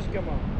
찍어줄게 엄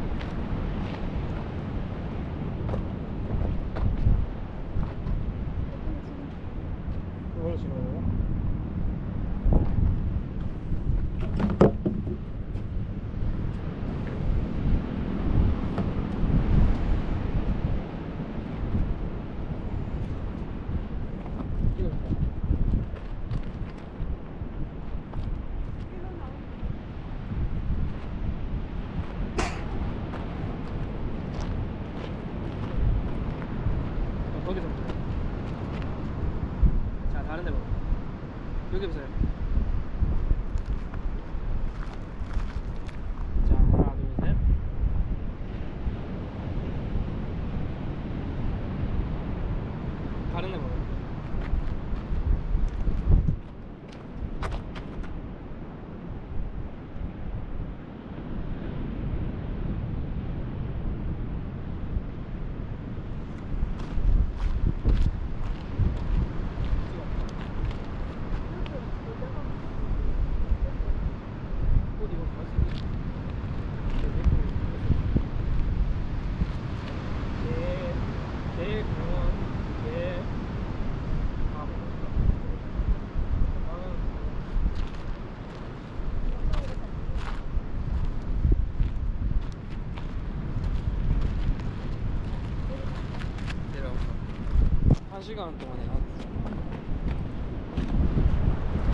2시간 동안에.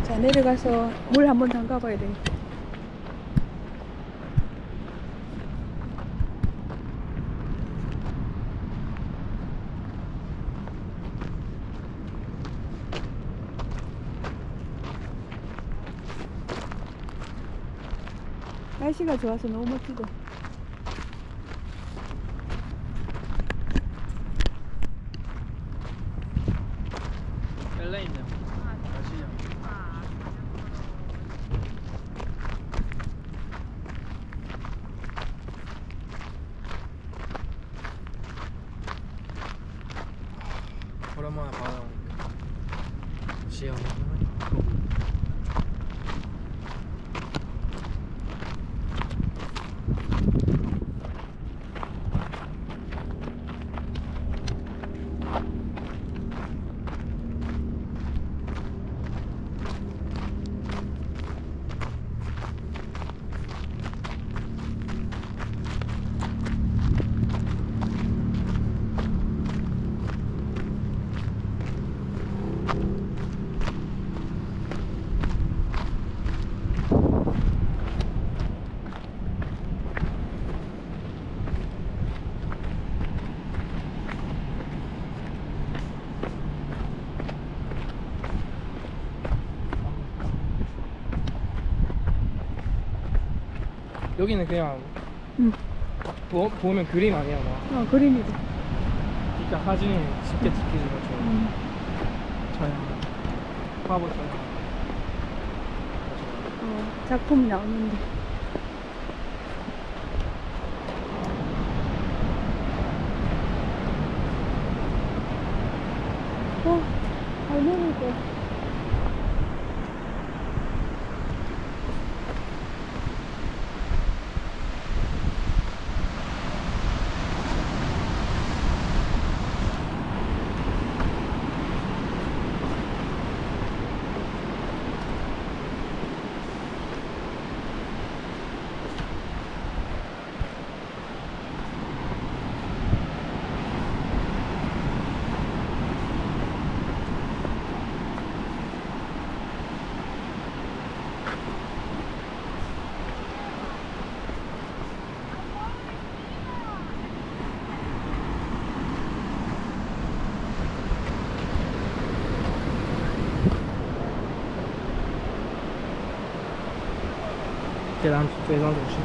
자 내려가서 물 한 번 담가 봐야 되겠다 날씨가 좋아서 너무 멋지고 시원 여기는 그냥 응. 보, 보면 그림 아니야 막 어 그림이다. 진짜 사진 쉽게 찍히는 것처럼 음. 자연 화보 자연 어, 작품 나오는데. 非常非常堵车